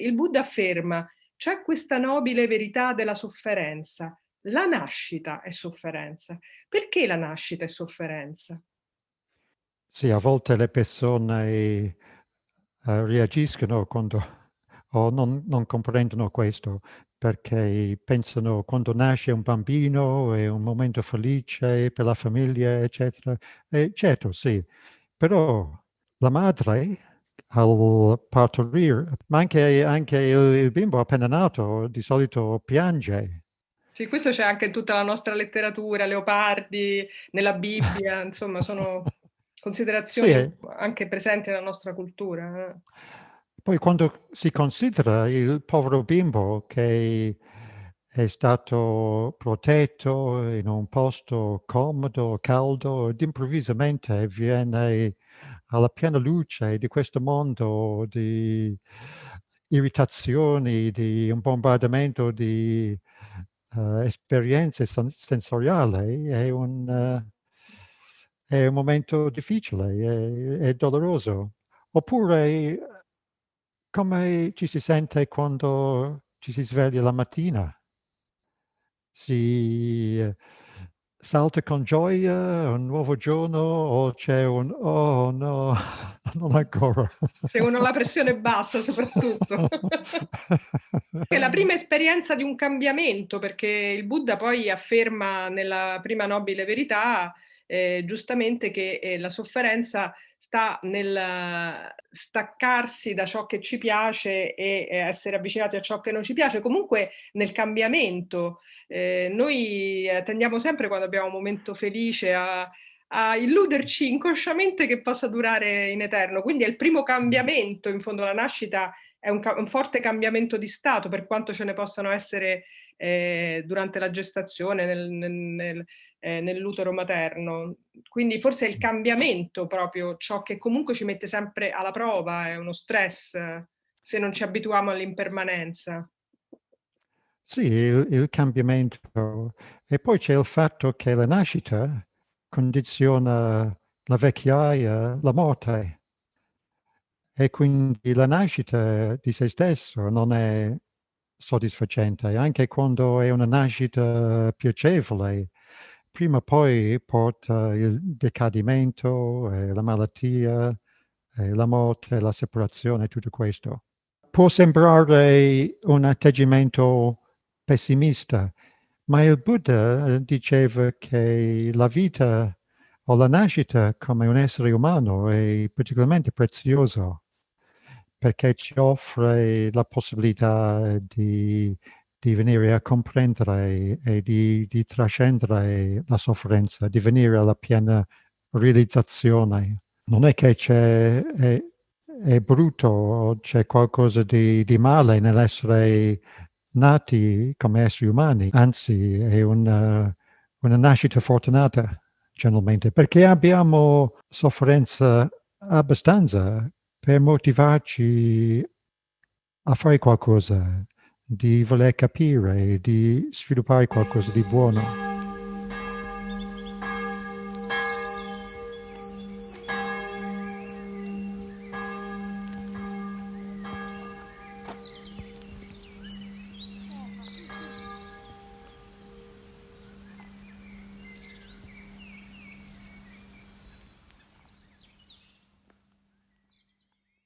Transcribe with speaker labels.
Speaker 1: Il Buddha afferma, c'è questa nobile verità della sofferenza. La nascita è sofferenza. Perché la nascita è sofferenza?
Speaker 2: Sì, a volte le persone uh, reagiscono quando o non, non comprendono questo perché pensano quando nasce un bambino è un momento felice per la famiglia, eccetera. E certo, sì, però la madre al partorire, ma anche, anche il, bimbo appena nato di solito piange.
Speaker 1: Sì, questo c'è anche in tutta la nostra letteratura, Leopardi, nella Bibbia, insomma, sono considerazioni sì. anche presenti nella nostra cultura. Eh.
Speaker 2: Poi quando si considera il povero bimbo che è stato protetto in un posto comodo, caldo, ed improvvisamente viene alla piena luce di questo mondo di irritazioni, di un bombardamento di uh, esperienze sensoriali, è un, uh, è un momento difficile, è, è doloroso. Oppure come ci si sente quando ci si sveglia la mattina? Si eh, salta con gioia un nuovo giorno o c'è un "Oh no, non ancora"?
Speaker 1: C'è uno la pressione bassa soprattutto. È la prima esperienza di un cambiamento, perché il Buddha poi afferma nella prima nobile verità, eh, giustamente che eh, la sofferenza sta nel staccarsi da ciò che ci piace e essere avvicinati a ciò che non ci piace, comunque nel cambiamento. Eh, noi eh, tendiamo sempre quando abbiamo un momento felice a, a illuderci inconsciamente che possa durare in eterno, quindi è il primo cambiamento, in fondo la nascita è un, un forte cambiamento di stato, per quanto ce ne possano essere eh, durante la gestazione, nel, nel, eh, nell'utero materno. Quindi forse il cambiamento proprio ciò che comunque ci mette sempre alla prova, è uno stress se non ci abituiamo all'impermanenza.
Speaker 2: Sì, il, il, cambiamento. E poi c'è il fatto che la nascita condiziona la vecchiaia, la morte. E quindi la nascita di se stesso non è soddisfacente, anche quando è una nascita piacevole, prima o poi porta il decadimento, eh, la malattia, eh, la morte, la separazione, tutto questo. Può sembrare un atteggiamento pessimista, ma il Buddha eh, diceva che la vita o la nascita come un essere umano è particolarmente prezioso perché ci offre la possibilità di di venire a comprendere e di, di trascendere la sofferenza, di venire alla piena realizzazione. Non è che c'è, è, è brutto, c'è qualcosa di, di male nell'essere nati come esseri umani, anzi è una, una nascita fortunata generalmente, perché abbiamo sofferenza abbastanza per motivarci a fare qualcosa, di voler capire di sviluppare qualcosa di buono.